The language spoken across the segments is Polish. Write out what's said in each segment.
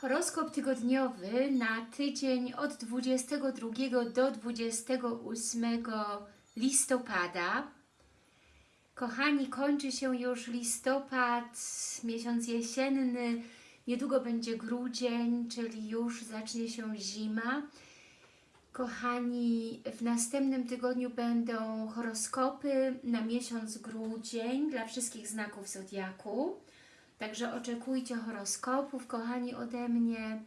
Horoskop tygodniowy na tydzień od 22 do 28 listopada. Kochani, kończy się już listopad, miesiąc jesienny, niedługo będzie grudzień, czyli już zacznie się zima. Kochani, w następnym tygodniu będą horoskopy na miesiąc grudzień dla wszystkich znaków Zodiaku. Także oczekujcie horoskopów, kochani, ode mnie.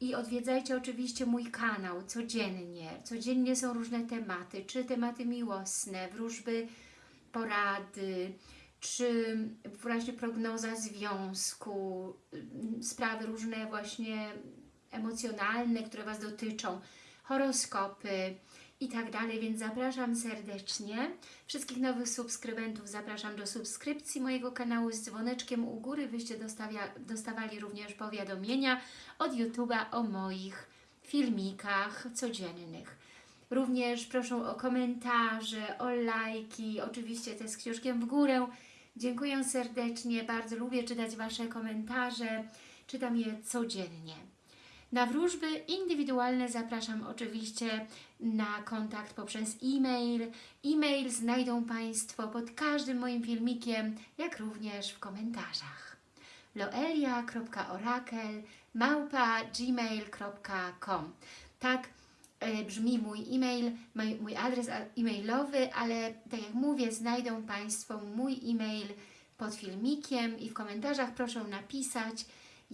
I odwiedzajcie oczywiście mój kanał codziennie. Codziennie są różne tematy, czy tematy miłosne, wróżby, porady, czy właśnie prognoza związku, sprawy różne właśnie emocjonalne, które Was dotyczą, horoskopy i tak dalej, więc zapraszam serdecznie. Wszystkich nowych subskrybentów zapraszam do subskrypcji mojego kanału z dzwoneczkiem u góry, byście dostawali również powiadomienia od YouTube'a o moich filmikach codziennych. Również proszę o komentarze, o lajki, oczywiście te z książkiem w górę. Dziękuję serdecznie, bardzo lubię czytać Wasze komentarze, czytam je codziennie. Na wróżby indywidualne zapraszam oczywiście na kontakt poprzez e-mail. E-mail znajdą Państwo pod każdym moim filmikiem, jak również w komentarzach. loelia.orakel Tak e, brzmi mój e-mail, mój adres e-mailowy, ale tak jak mówię, znajdą Państwo mój e-mail pod filmikiem i w komentarzach proszę napisać,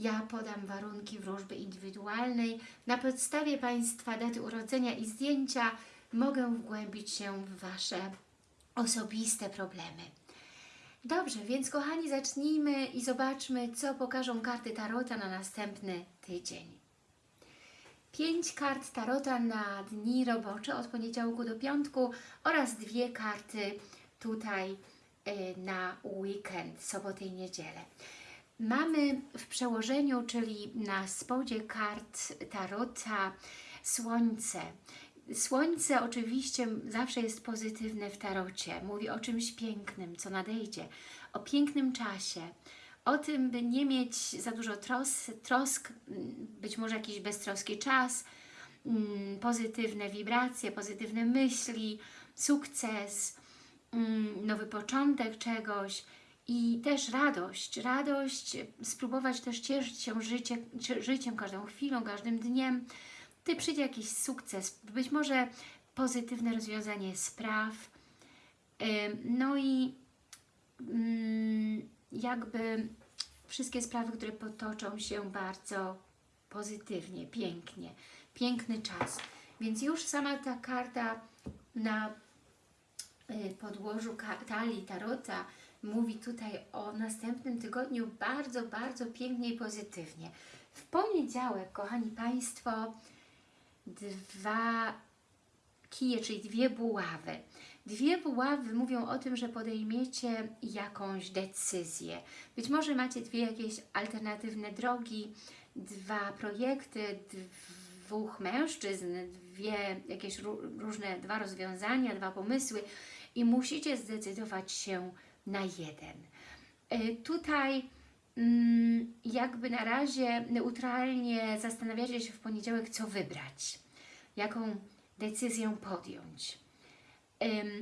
ja podam warunki wróżby indywidualnej. Na podstawie Państwa daty urodzenia i zdjęcia mogę wgłębić się w Wasze osobiste problemy. Dobrze, więc kochani, zacznijmy i zobaczmy, co pokażą karty Tarota na następny tydzień. Pięć kart Tarota na dni robocze od poniedziałku do piątku oraz dwie karty tutaj y, na weekend, sobotę i niedzielę. Mamy w przełożeniu, czyli na spodzie kart Tarota, Słońce. Słońce oczywiście zawsze jest pozytywne w Tarocie. Mówi o czymś pięknym, co nadejdzie, o pięknym czasie, o tym, by nie mieć za dużo tros, trosk, być może jakiś beztroski czas, mm, pozytywne wibracje, pozytywne myśli, sukces, mm, nowy początek czegoś, i też radość, radość, spróbować też cieszyć się życie, życiem, każdą chwilą, każdym dniem. Ty przyjdzie jakiś sukces, być może pozytywne rozwiązanie spraw, no i mm, jakby wszystkie sprawy, które potoczą się bardzo pozytywnie, pięknie, piękny czas. Więc już sama ta karta na y, podłożu talii Tarota mówi tutaj o następnym tygodniu bardzo, bardzo pięknie i pozytywnie. W poniedziałek, kochani Państwo, dwa kije, czyli dwie buławy. Dwie buławy mówią o tym, że podejmiecie jakąś decyzję. Być może macie dwie jakieś alternatywne drogi, dwa projekty, dwóch mężczyzn, dwie jakieś różne, dwa rozwiązania, dwa pomysły i musicie zdecydować się na jeden. E, tutaj mm, jakby na razie neutralnie zastanawiacie się w poniedziałek, co wybrać, jaką decyzję podjąć.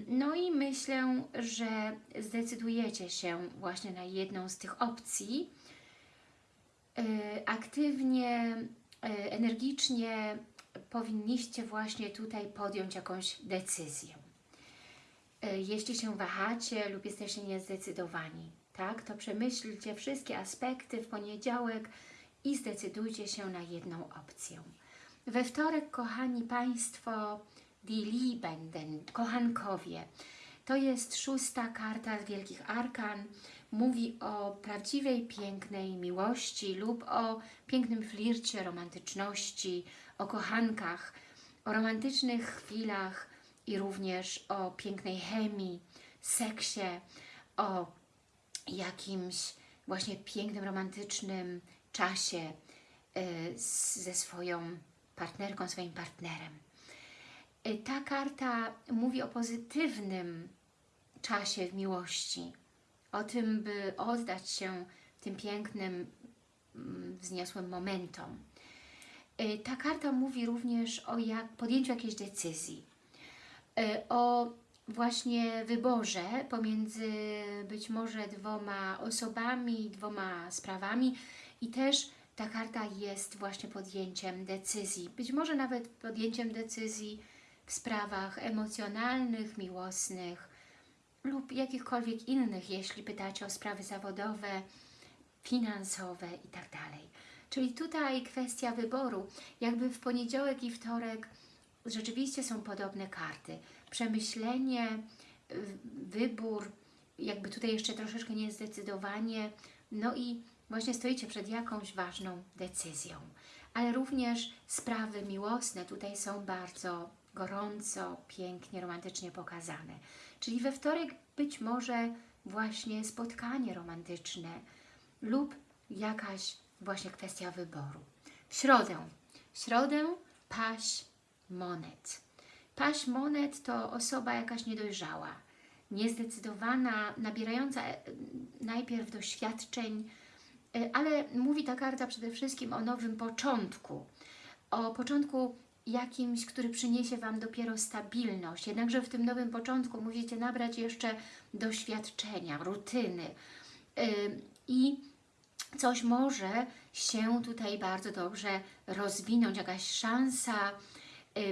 No i myślę, że zdecydujecie się właśnie na jedną z tych opcji. E, aktywnie, e, energicznie powinniście właśnie tutaj podjąć jakąś decyzję. E, jeśli się wahacie lub jesteście niezdecydowani, tak, to przemyślcie wszystkie aspekty w poniedziałek i zdecydujcie się na jedną opcję. We wtorek, kochani Państwo, Die Liebenden, kochankowie, to jest szósta karta z Wielkich Arkan, mówi o prawdziwej, pięknej miłości lub o pięknym flircie, romantyczności, o kochankach, o romantycznych chwilach, i również o pięknej chemii, seksie, o jakimś właśnie pięknym, romantycznym czasie y, ze swoją partnerką, swoim partnerem. Y, ta karta mówi o pozytywnym czasie w miłości, o tym, by oddać się tym pięknym mm, wzniosłym momentom. Y, Ta karta mówi również o jak, podjęciu jakiejś decyzji, o właśnie wyborze pomiędzy być może dwoma osobami, dwoma sprawami i też ta karta jest właśnie podjęciem decyzji, być może nawet podjęciem decyzji w sprawach emocjonalnych, miłosnych lub jakichkolwiek innych, jeśli pytacie o sprawy zawodowe, finansowe i tak. Czyli tutaj kwestia wyboru. Jakby w poniedziałek i wtorek rzeczywiście są podobne karty. Przemyślenie, y, wybór, jakby tutaj jeszcze troszeczkę niezdecydowanie, no i właśnie stoicie przed jakąś ważną decyzją. Ale również sprawy miłosne tutaj są bardzo gorąco, pięknie, romantycznie pokazane. Czyli we wtorek być może właśnie spotkanie romantyczne lub jakaś właśnie kwestia wyboru. W środę. W środę paść monet. Paść monet to osoba jakaś niedojrzała, niezdecydowana, nabierająca e, najpierw doświadczeń, e, ale mówi ta karta przede wszystkim o nowym początku. O początku jakimś, który przyniesie Wam dopiero stabilność. Jednakże w tym nowym początku musicie nabrać jeszcze doświadczenia, rutyny. Yy, I coś może się tutaj bardzo dobrze rozwinąć, jakaś szansa,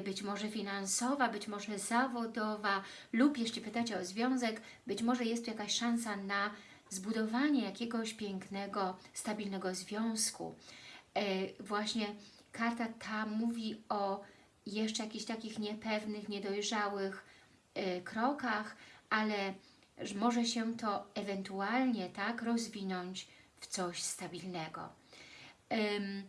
być może finansowa, być może zawodowa lub jeśli pytacie o związek, być może jest tu jakaś szansa na zbudowanie jakiegoś pięknego, stabilnego związku. Y, Właśnie karta ta mówi o jeszcze jakichś takich niepewnych, niedojrzałych y, krokach, ale że może się to ewentualnie tak rozwinąć w coś stabilnego. Ym,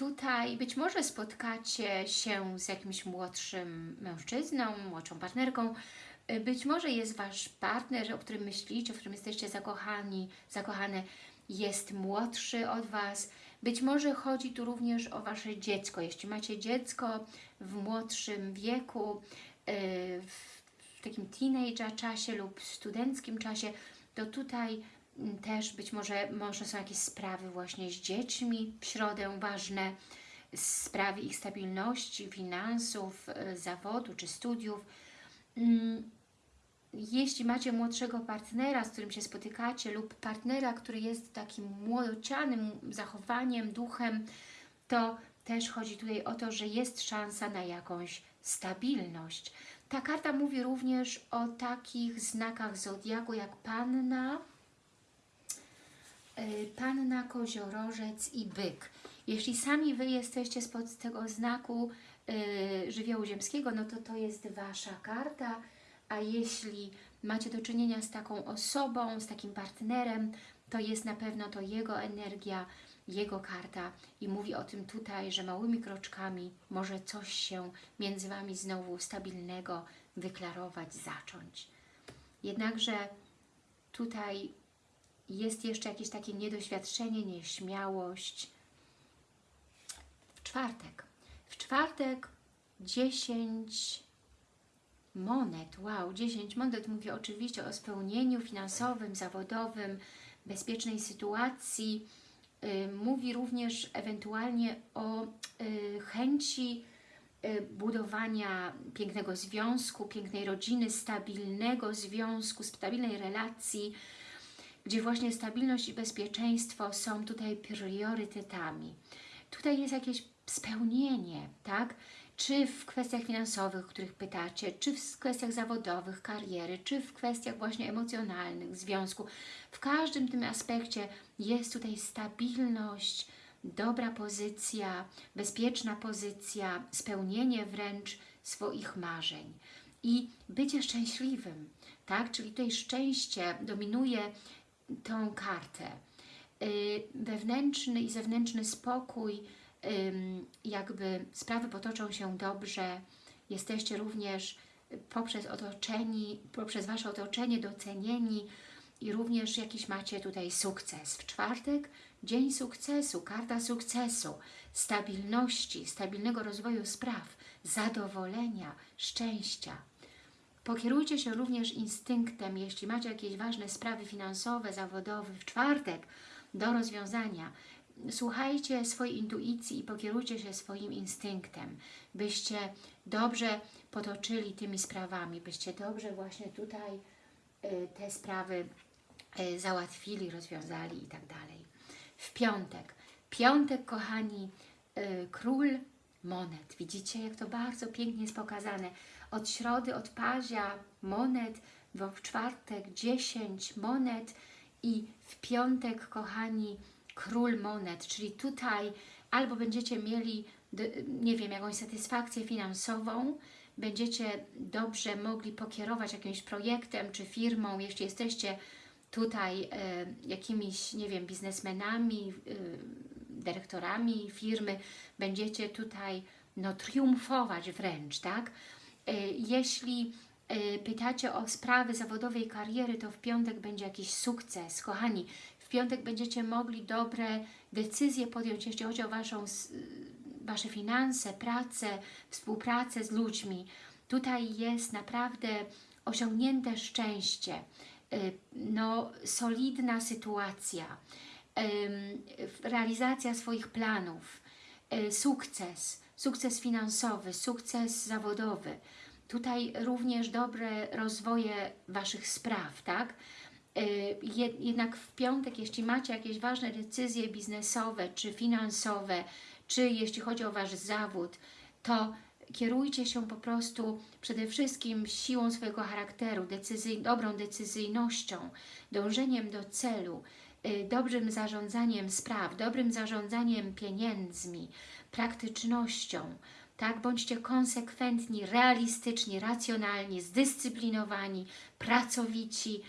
tutaj być może spotkacie się z jakimś młodszym mężczyzną, młodszą partnerką, y, być może jest Wasz partner, o którym myślicie, w którym jesteście zakochani, zakochane, jest młodszy od Was. Być może chodzi tu również o Wasze dziecko. Jeśli macie dziecko w młodszym wieku, y, w takim teenager czasie lub studenckim czasie, to tutaj też być może, może są jakieś sprawy właśnie z dziećmi w środę ważne, sprawy ich stabilności, finansów, y, zawodu czy studiów. Mm, Jeśli macie młodszego partnera, z którym się spotykacie lub partnera, który jest takim młodocianym zachowaniem, duchem, to też chodzi tutaj o to, że jest szansa na jakąś stabilność. Ta karta mówi również o takich znakach zodiaku jak Panna, Panna, Koziorożec i Byk. Jeśli sami Wy jesteście spod tego znaku y, żywiołu ziemskiego, no to to jest Wasza karta, a jeśli macie do czynienia z taką osobą, z takim partnerem, to jest na pewno to jego energia, jego karta i mówi o tym tutaj, że małymi kroczkami może coś się między Wami znowu stabilnego wyklarować, zacząć. Jednakże tutaj jest jeszcze jakieś takie niedoświadczenie, nieśmiałość. W czwartek. W czwartek 10 monet. Wow, 10 monet mówi oczywiście o spełnieniu finansowym, zawodowym, bezpiecznej sytuacji. Y, Mówi również ewentualnie o y, chęci y, budowania pięknego związku, pięknej rodziny, stabilnego związku, stabilnej relacji, gdzie właśnie stabilność i bezpieczeństwo są tutaj priorytetami. Tutaj jest jakieś spełnienie, tak? Czy w kwestiach finansowych, o których pytacie, czy w kwestiach zawodowych, kariery, czy w kwestiach właśnie emocjonalnych, związku. W każdym tym aspekcie jest tutaj stabilność, dobra pozycja, bezpieczna pozycja, spełnienie wręcz swoich marzeń i bycie szczęśliwym, tak? Czyli tutaj szczęście dominuje tą kartę. Yy, wewnętrzny i zewnętrzny spokój, jakby sprawy potoczą się dobrze, jesteście również poprzez otoczeni, poprzez Wasze otoczenie docenieni i również jakiś macie tutaj sukces. W czwartek dzień sukcesu, karta sukcesu, stabilności, stabilnego rozwoju spraw, zadowolenia, szczęścia. Pokierujcie się również instynktem, jeśli macie jakieś ważne sprawy finansowe, zawodowe w czwartek do rozwiązania. słuchajcie swojej intuicji i pokierujcie się swoim instynktem, byście dobrze potoczyli tymi sprawami, byście dobrze właśnie tutaj y, te sprawy y, załatwili, rozwiązali i tak dalej. W piątek. Piątek, kochani, y, król monet. Widzicie, jak to bardzo pięknie jest pokazane. Od środy, od pazia monet, w czwartek 10 monet i w piątek, kochani, król monet, czyli tutaj albo będziecie mieli, nie wiem, jakąś satysfakcję finansową, będziecie dobrze mogli pokierować jakimś projektem czy firmą, jeśli jesteście tutaj e, jakimiś, nie wiem, biznesmenami, e, dyrektorami firmy, będziecie tutaj no, triumfować wręcz, tak? E, jeśli e, pytacie o sprawy zawodowej kariery, to w piątek będzie jakiś sukces. Kochani, w piątek będziecie mogli dobre decyzje podjąć, jeśli chodzi o waszą, Wasze finanse, pracę, współpracę z ludźmi. Tutaj jest naprawdę osiągnięte szczęście, e, no, solidna sytuacja, realizacja swoich planów, sukces, sukces finansowy, sukces zawodowy. Tutaj również dobre rozwoje Waszych spraw, tak? Y, jednak w piątek, jeśli macie jakieś ważne decyzje biznesowe czy finansowe, czy jeśli chodzi o Wasz zawód, to kierujcie się po prostu przede wszystkim siłą swojego charakteru, decyzyj, dobrą decyzyjnością, dążeniem do celu, dobrym zarządzaniem spraw, dobrym zarządzaniem pieniędzmi, praktycznością, tak? Bądźcie konsekwentni, realistyczni, racjonalni, zdyscyplinowani, pracowici,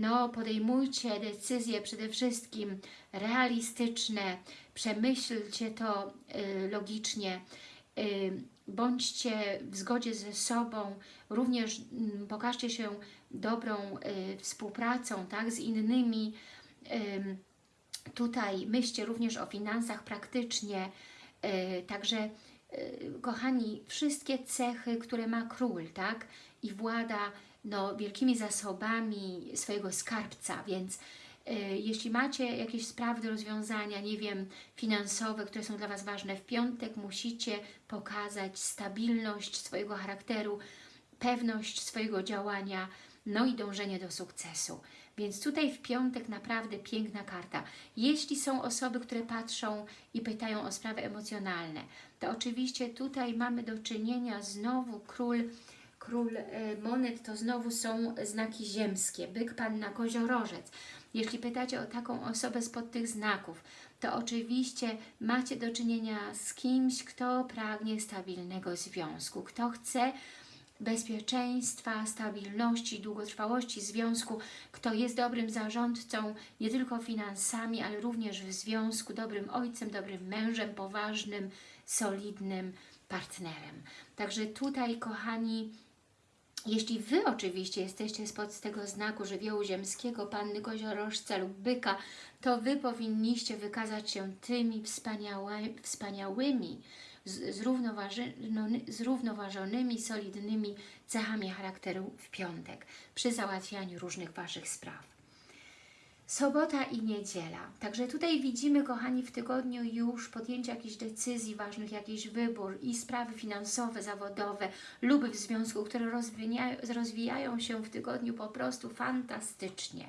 no, podejmujcie decyzje przede wszystkim realistyczne, przemyślcie to y, logicznie, bądźcie w zgodzie ze sobą, również mm, pokażcie się dobrą y, współpracą tak, z innymi, Tutaj myślcie również o finansach praktycznie, e, także e, kochani, wszystkie cechy, które ma król, tak? I włada no, wielkimi zasobami swojego skarbca, więc jeśli macie jakieś sprawy do rozwiązania, nie wiem, finansowe, które są dla Was ważne, w piątek musicie pokazać stabilność swojego charakteru, pewność swojego działania, no i dążenie do sukcesu. Więc tutaj w piątek naprawdę piękna karta. Jeśli są osoby, które patrzą i pytają o sprawy emocjonalne, to oczywiście tutaj mamy do czynienia znowu król, król e, monet, to znowu są znaki ziemskie, byk, panna, koziorożec. Jeśli pytacie o taką osobę spod tych znaków, to oczywiście macie do czynienia z kimś, kto pragnie stabilnego związku, kto chce bezpieczeństwa, stabilności, długotrwałości związku, kto jest dobrym zarządcą, nie tylko finansami, ale również w związku, dobrym ojcem, dobrym mężem, poważnym, solidnym partnerem. Także tutaj, kochani, jeśli Wy oczywiście jesteście spod tego znaku żywiołu ziemskiego, Panny Koziorożca lub Byka, to Wy powinniście wykazać się tymi wspaniałymi, wspaniałymi zrównoważonymi, solidnymi cechami charakteru w piątek przy załatwianiu różnych Waszych spraw. Sobota i niedziela. Także tutaj widzimy, kochani, w tygodniu już podjęcie jakichś decyzji ważnych, jakiś wybór i sprawy finansowe, zawodowe lub w związku, które rozwijają, rozwijają się w tygodniu po prostu fantastycznie.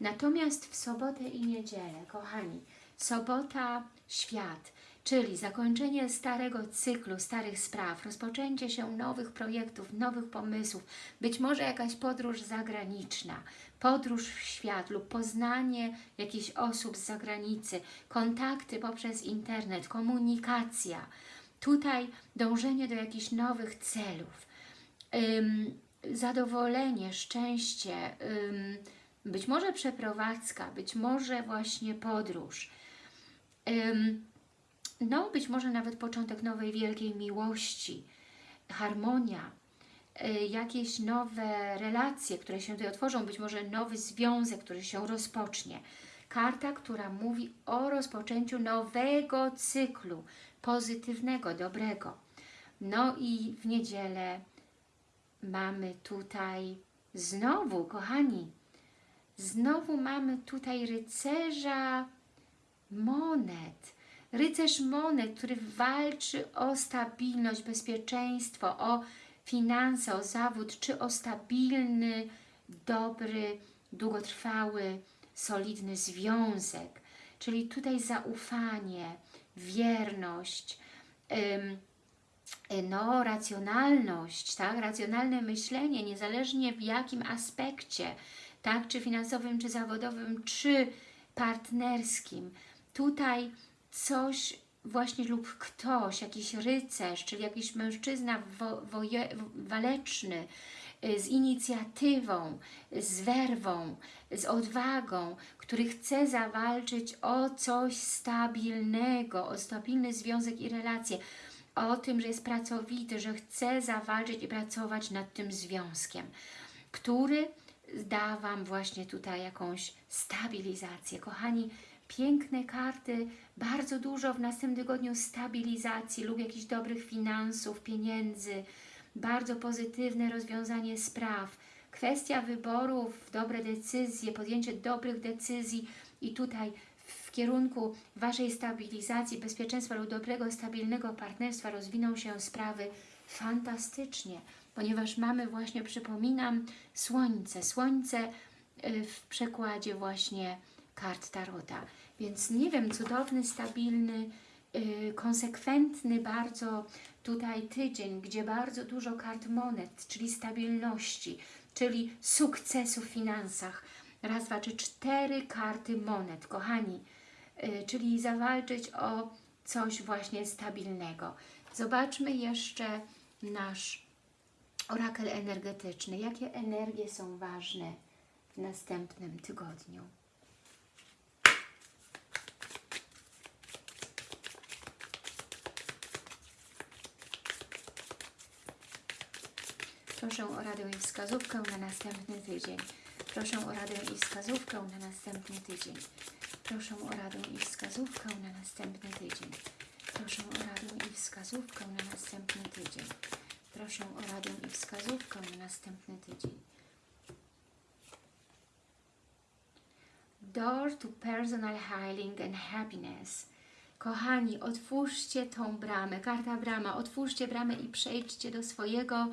Natomiast w sobotę i niedzielę, kochani, sobota, świat, czyli zakończenie starego cyklu, starych spraw, rozpoczęcie się nowych projektów, nowych pomysłów, być może jakaś podróż zagraniczna, podróż w świat lub poznanie jakichś osób z zagranicy, kontakty poprzez internet, komunikacja, tutaj dążenie do jakichś nowych celów, ym, zadowolenie, szczęście, ym, być może przeprowadzka, być może właśnie podróż, ym, no być może nawet początek nowej wielkiej miłości, harmonia, y, jakieś nowe relacje, które się tutaj otworzą, być może nowy związek, który się rozpocznie. Karta, która mówi o rozpoczęciu nowego cyklu, pozytywnego, dobrego. No i w niedzielę mamy tutaj znowu, kochani, znowu mamy tutaj rycerza monet. Rycerz monet, który walczy o stabilność, bezpieczeństwo, o finanse, o zawód, czy o stabilny, dobry, długotrwały, solidny związek. Czyli tutaj zaufanie, wierność, ym, no, racjonalność, tak? racjonalne myślenie, niezależnie w jakim aspekcie, tak? czy finansowym, czy zawodowym, czy partnerskim. Tutaj coś właśnie lub ktoś, jakiś rycerz, czyli jakiś mężczyzna wo, waleczny, y, z inicjatywą, z werwą, z odwagą, który chce zawalczyć o coś stabilnego, o stabilny związek i relacje, o tym, że jest pracowity, że chce zawalczyć i pracować nad tym związkiem, który da Wam właśnie tutaj jakąś stabilizację. Kochani, piękne karty, bardzo dużo w następnym tygodniu stabilizacji lub jakichś dobrych finansów, pieniędzy, bardzo pozytywne rozwiązanie spraw, kwestia wyborów, dobre decyzje, podjęcie dobrych decyzji i tutaj w kierunku Waszej stabilizacji, bezpieczeństwa lub dobrego, stabilnego partnerstwa rozwiną się sprawy fantastycznie, ponieważ mamy właśnie, przypominam, Słońce. Słońce y, w przekładzie właśnie kart Tarota. Więc nie wiem, cudowny, stabilny, yy, konsekwentny bardzo tutaj tydzień, gdzie bardzo dużo kart monet, czyli stabilności, czyli sukcesu w finansach. Raz, dwa, trzy, cztery karty monet, kochani. Yy, czyli zawalczyć o coś właśnie stabilnego. Zobaczmy jeszcze nasz orakel energetyczny. Jakie energie są ważne w następnym tygodniu? Proszę o radę i wskazówkę na następny tydzień. Proszę o radę i wskazówkę na następny tydzień. Proszę o radę i wskazówkę na następny tydzień. Proszę o radę i wskazówkę na następny tydzień. Proszę o radę i wskazówkę na następny tydzień. Door to personal healing and happiness. Kochani, otwórzcie tą bramę, karta brama, otwórzcie bramę i przejdźcie do swojego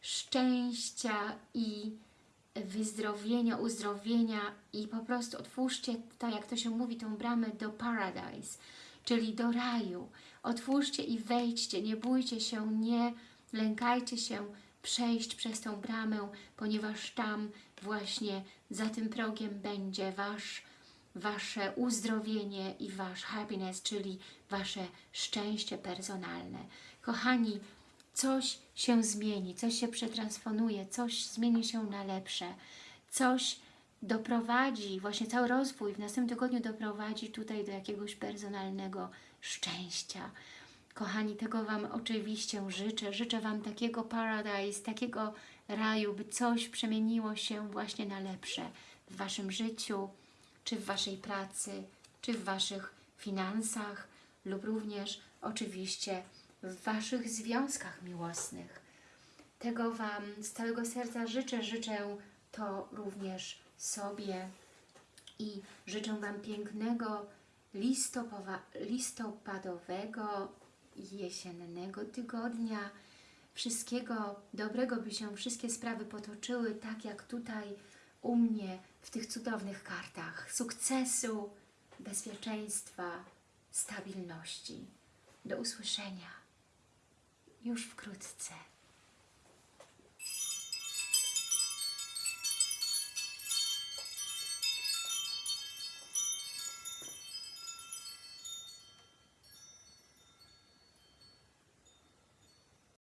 szczęścia i wyzdrowienia, uzdrowienia i po prostu otwórzcie, tak jak to się mówi, tą bramę do paradise, czyli do raju. Otwórzcie i wejdźcie, nie bójcie się, nie lękajcie się przejść przez tą bramę, ponieważ tam właśnie za tym progiem będzie Wasz, Wasze uzdrowienie i Wasz happiness, czyli Wasze szczęście personalne. Kochani, coś się zmieni, coś się przetransponuje, coś zmieni się na lepsze, coś doprowadzi, właśnie cały rozwój w następnym tygodniu doprowadzi tutaj do jakiegoś personalnego szczęścia. Kochani, tego Wam oczywiście życzę. Życzę Wam takiego paradise, takiego raju, by coś przemieniło się właśnie na lepsze w Waszym życiu, czy w Waszej pracy, czy w Waszych finansach lub również oczywiście w Waszych związkach miłosnych. Tego Wam z całego serca życzę, życzę to również sobie i życzę Wam pięknego listopadowego jesiennego tygodnia. Wszystkiego dobrego, by się wszystkie sprawy potoczyły tak jak tutaj u mnie w tych cudownych kartach. Sukcesu, bezpieczeństwa, stabilności. Do usłyszenia już wkrótce.